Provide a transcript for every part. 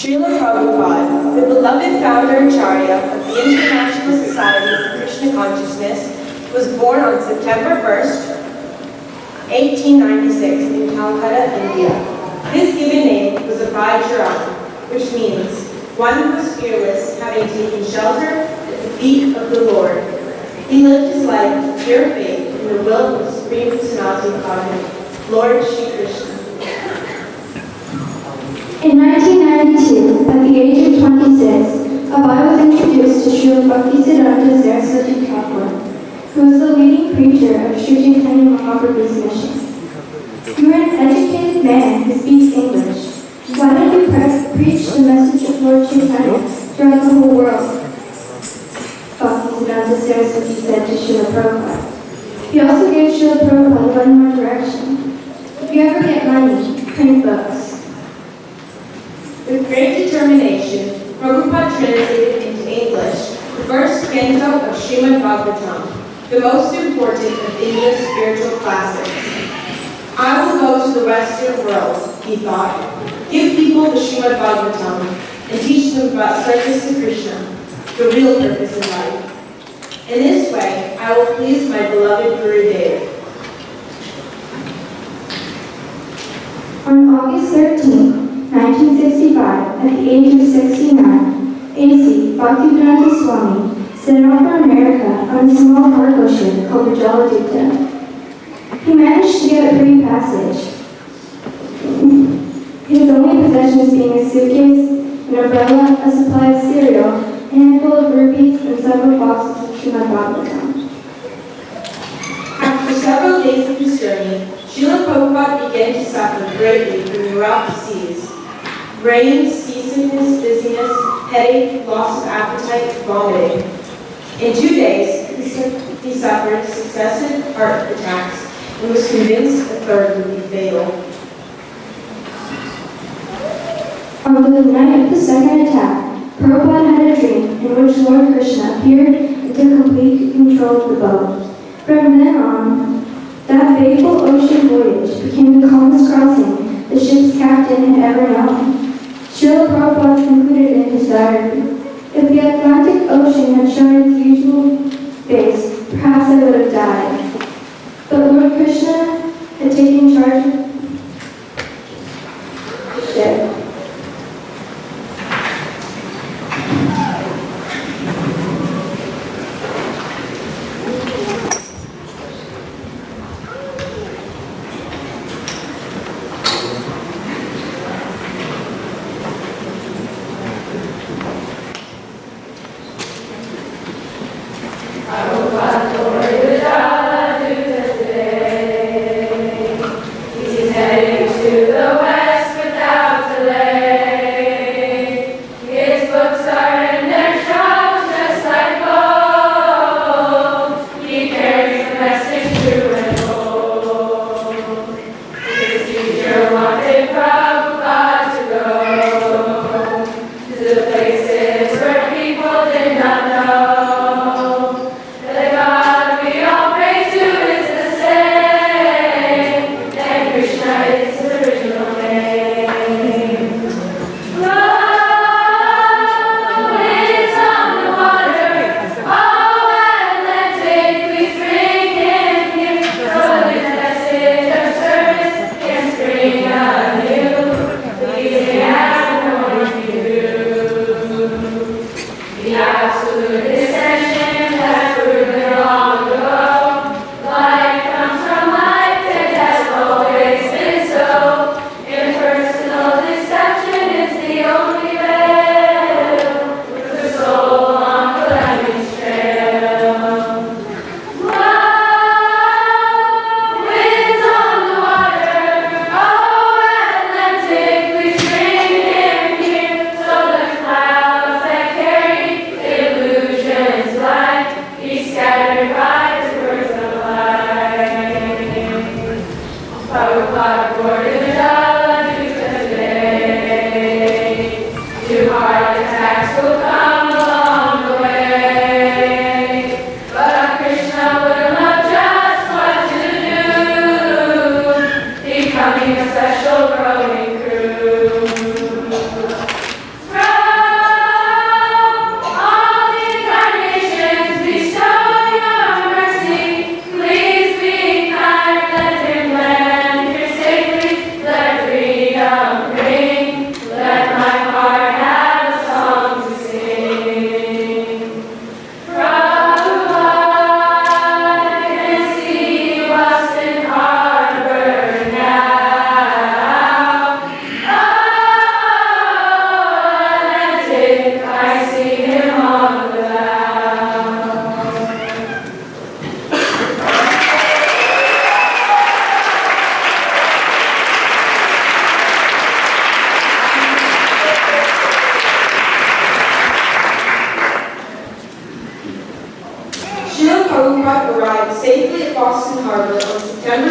Srila Prabhupada, the beloved founder and Acharya of the International Society for Krishna Consciousness, was born on September 1st, 1896 in Calcutta, India. His given name was Abhay Charan, which means one who is fearless, having taken shelter at the feet of the Lord. He lived his life with pure faith in the will of the Supreme Personality of Godhead, Lord Shri Krishna. In 1992, at the age of 26, Abhay was introduced to Srila Bhaktisiddhanta Saraswati Thakur, who was the leading preacher of Sri Chaitanya Mahaprabhu's mission. You are an educated man who speaks English. Why don't you pre- preach the message of Lord Chaitanya throughout the whole world? Bhaktisiddhanta Saraswati said to Srila Prabhupada. He also gave Srila Prabhupada one more direction. If you ever get money, print books. With great determination, Prabhupada translated into English the first canto of Srimad Bhagavatam, the most important of India's spiritual classics. I will go to the Western world, he thought, give people the Srimad Bhagavatam, and teach them about service to Krishna, the real purpose of life. In this way, I will please my beloved Guru Dev. On August 13, 1965, at the age of 69, A.C. Bhaktivedanta Swami set out for America on a small cargo ship called the Jaladuta. He managed to get a free passage. His only possessions being a suitcase, an umbrella, a supply of cereal, a handful of rupees, and several boxes of Srimad Bhagavatam. After several days of his journey, Srila Prabhupada began to suffer greatly from neurotic Brain, seasickness, dizziness, headache, loss of appetite, vomiting. In two days, he, suffered successive heart attacks and was convinced a third would be fatal. On the night of the second attack, Prabhupada had a dream in which Lord Krishna appeared and took complete control of the boat. From then on, that fateful ocean voyage became the calmest crossing the ship's captain had ever known. Srila Prabhupada concluded in his diary, if the Atlantic Ocean had shown its usual face, perhaps I would have died. But Lord Krishna had taken charge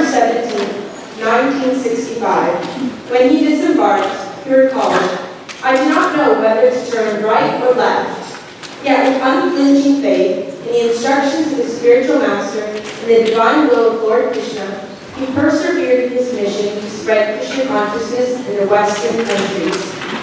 17, 1965. When he disembarked, he recalled, I do not know whether to turn right or left. Yet with unflinching faith in the instructions of his spiritual master and the divine will of Lord Krishna, he persevered in his mission to spread Krishna consciousness in the Western countries.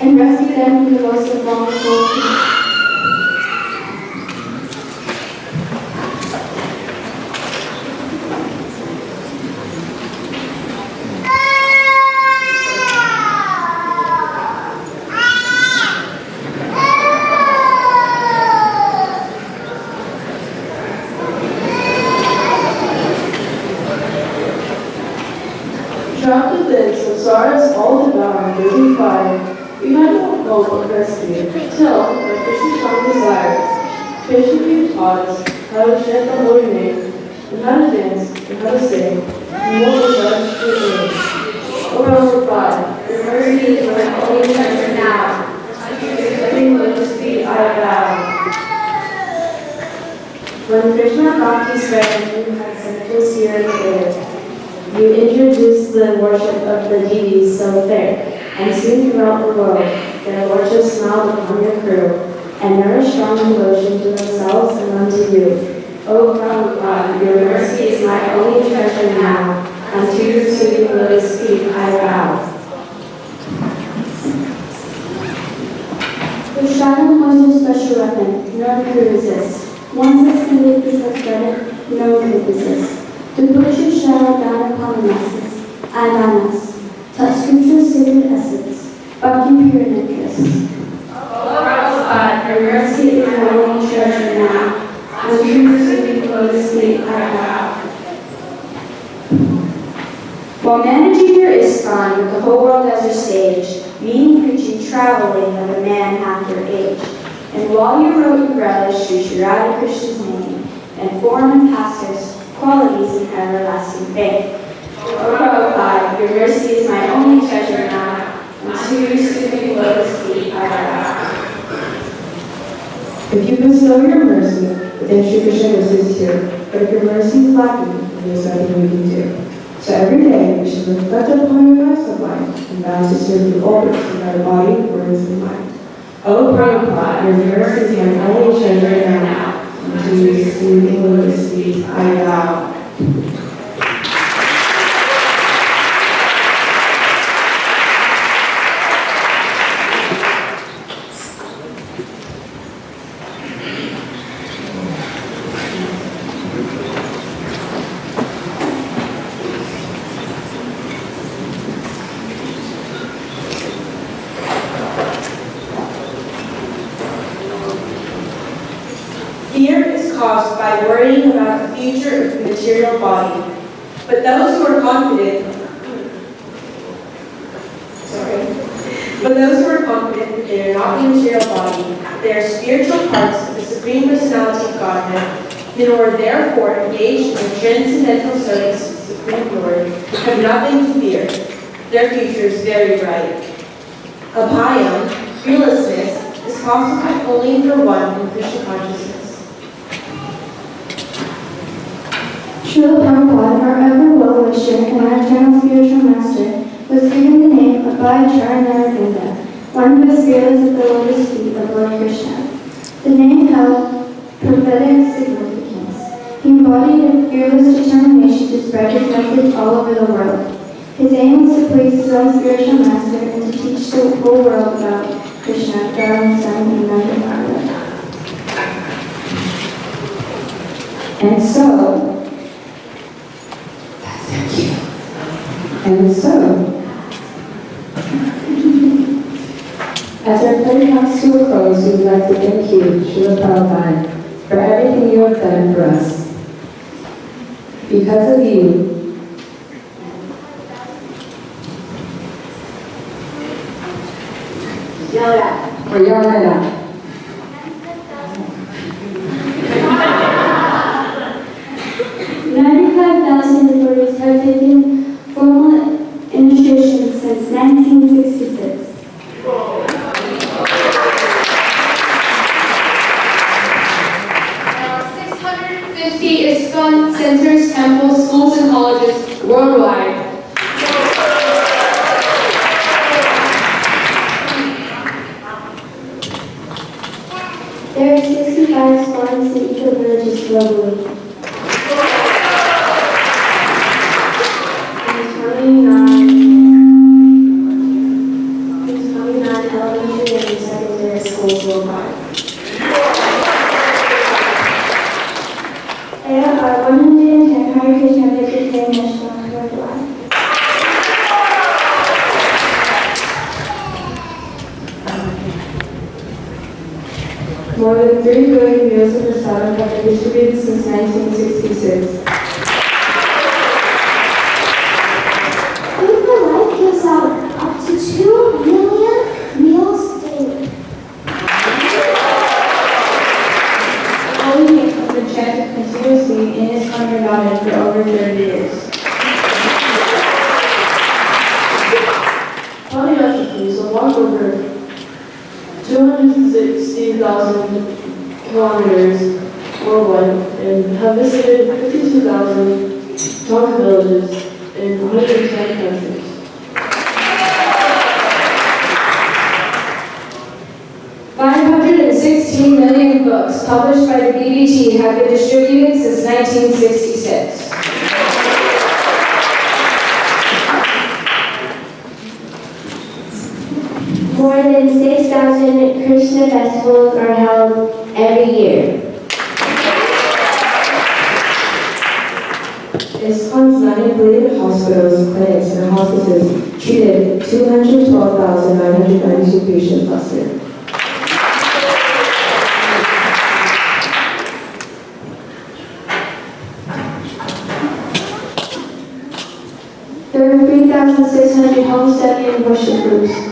And rescue them from the most abominable Trapped within samsara's all-devouring living fire, we had no hope of rescue till our Krishna found desires. Us how to chant the holy name, and how to dance, and how to sing, and what was us to do. O Prabhupada, your mercy is my only treasure now. Unto your living lotus feet I bow. When Krishna Bhakti you had centers here and there. You introduced the worship of the deities so fair, and soon throughout the world their worship smiled upon your crew, and nourished strong devotion to themselves and unto you. O Prabhupada, your mercy is my only treasure now, unto your soothing lotus feet I bow. The shadow was a special weapon, no one could resist. Once extended this was spread, no one could resist. To put your shadow down upon the masses, Adamas, touch scripture's sacred essence, bhakti pure in interest. Prabhupada, Your mercy is my only treasure now, unto your soothing lotus feet I bow. While managing your ISKCON with the whole world as your stage, me and preaching traveling of a man half your age. And while you wrote your relish through Sri Radha Krishna's name, and form and pastors, qualities in everlasting faith. Oh, o Prabhupada, your mercy is my only treasure now, and to you stooping lotus feet I bow. If you bestow your mercy, then Krishna is here. But if your mercy is lacking, then there's nothing we can do. So every day, we should reflect upon your of life and vow to serve you always in our body, words, and mind. O Prabhupada, your mercy is my only treasure now. And to you, soothing lotus feet, I vow. Fear is caused by worrying about the future of the material body. But those who are confident, sorry, but those who are confident that they are not the material body, they are spiritual parts of the Supreme Personality of Godhead, and who are therefore engaged in transcendental service of the Supreme Lord, have nothing to fear. Their future is very bright. Abhayam, fearlessness, is possible only for one in Krishna consciousness. Srila Prabhupada, our ever well-wisher and our eternal spiritual master, was given the name of Bhayacharanavinda, one who is fearless at the lotus feet of Lord Krishna. The name held prophetic significance. He embodied a fearless determination to spread his message all over the world. His aim was to please his own spiritual master and to teach the whole world about Krishna, Dharma, Sun, and Nanda And so, thank you. and so, as our play comes to a close, we would like to thank you, Srila Prabhupada, for everything you have done for us. Because of you, or Yarnada, sixty-five squads in eco-villages globally. There's 29, there's 29 elementary and secondary schools worldwide. There are one hundred and ten Hare Krishna vegetarian restaurants worldwide. More than 3 billion meals of prasadam have been distributed since 1966. Paper Life gives out up to two million meals daily. Holy names have been chanted continuously in his Garden for over 30 years. Ponyashiki is a walk over 260,000 kilometers worldwide and have visited 52,000 in 110 countries. Five hundred and sixteen million books published by the BBT have been distributed since nineteen sixty-six. More than six thousand Krishna festivals are held every year. ISKCON's nine affiliated hospitals, clinics, and hospices treated 212,992 patients last year. There six hundred homesteading and worship groups.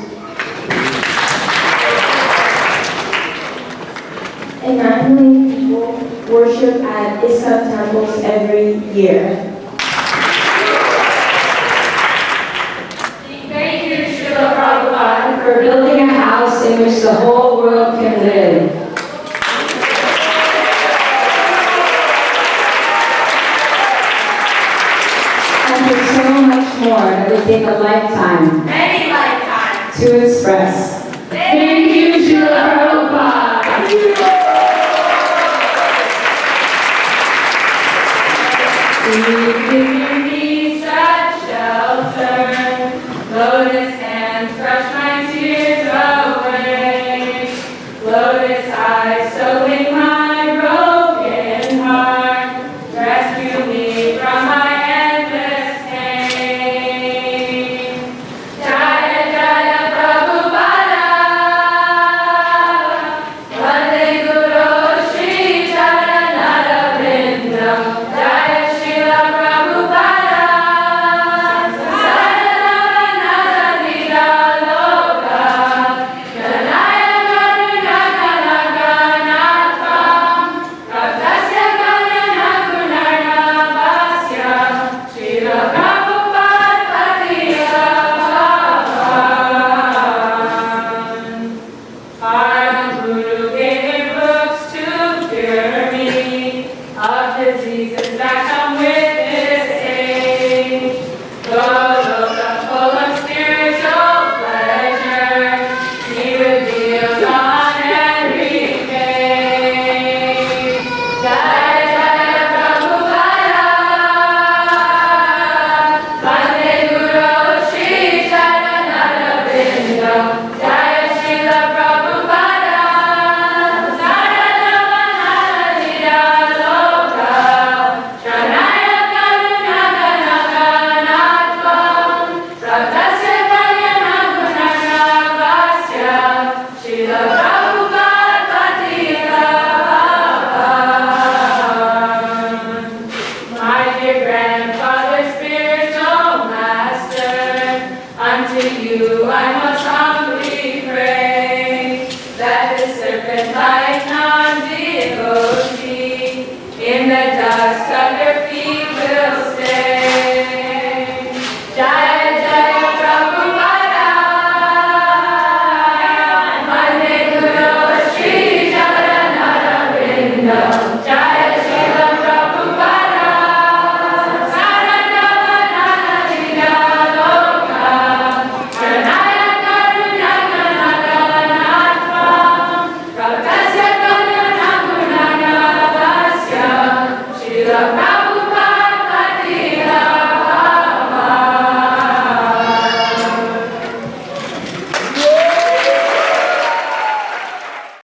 more that would take a lifetime, many lifetimes, to express. One who gave books to cure me.